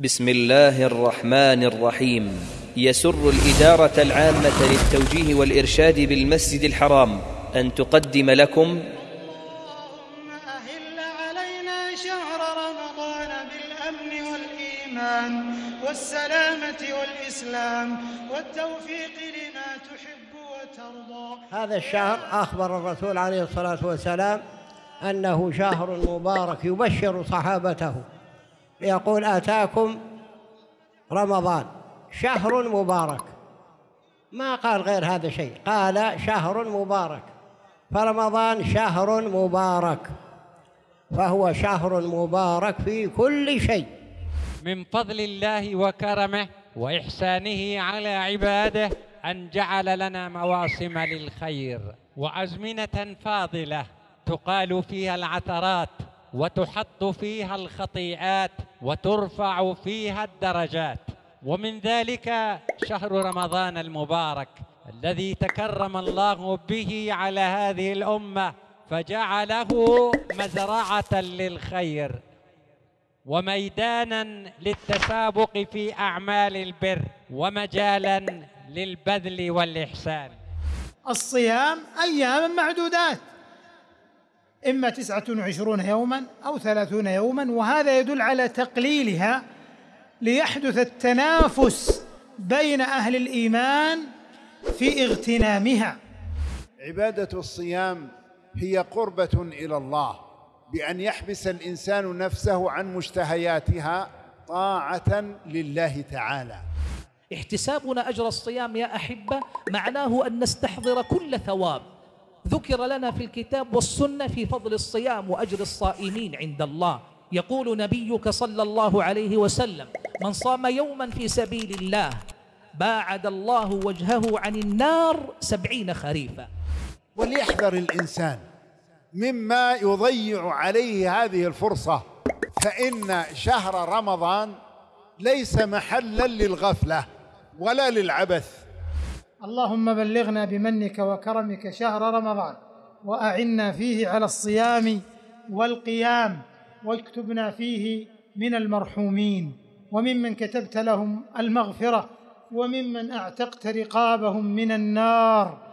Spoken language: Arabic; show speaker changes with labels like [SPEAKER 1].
[SPEAKER 1] بسم الله الرحمن الرحيم. يسر الإدارة العامة للتوجيه والإرشاد بالمسجد الحرام أن تقدم لكم
[SPEAKER 2] اللهم أهل علينا شهر رمضان بالأمن والإيمان والسلامة والإسلام والتوفيق لما تحب وترضى
[SPEAKER 3] هذا الشهر أخبر الرسول عليه الصلاة والسلام أنه شهر مبارك يبشر صحابته. يقول آتاكم رمضان شهر مبارك. ما قال غير هذا شيء قال شهر مبارك. فرمضان شهر مبارك فهو شهر مبارك في كل شيء.
[SPEAKER 4] من فضل الله وكرمه وإحسانه على عباده أن جعل لنا مواسم للخير وأزمنة فاضلة تقال فيها العثرات وتحط فيها الخطيئات وترفع فيها الدرجات. ومن ذلك شهر رمضان المبارك الذي تكرم الله به على هذه الأمة فجعله مزرعة للخير وميدانا للتسابق في أعمال البر ومجالا للبذل والإحسان.
[SPEAKER 2] الصيام أيام معدودات. إما تسعة وعشرون يوما أو ثلاثون يوما وهذا يدل على تقليلها ليحدث التنافس بين أهل الإيمان في اغتنامها.
[SPEAKER 5] عبادة الصيام هي قربة إلى الله بأن يحبس الإنسان نفسه عن مشتهياتها طاعة لله تعالى.
[SPEAKER 6] احتسابنا أجر الصيام يا أحبة معناه أن نستحضر كل ثواب. ذكر لنا في الكتاب والسنة في فضل الصيام وأجر الصائمين عند الله. يقول نبيك صلى الله عليه وسلم من صام يوما في سبيل الله باعد الله وجهه عن النار سبعين خريفا.
[SPEAKER 5] وليحذر الإنسان مما يضيع عليه هذه الفرصة فإن شهر رمضان ليس محلا للغفلة ولا للعبث.
[SPEAKER 2] اللهم بلغنا بمنك وكرمك شهر رمضان وأعنا فيه على الصيام والقيام واكتبنا فيه من المرحومين وممن كتبت لهم المغفرة وممن أعتقت رقابهم من النار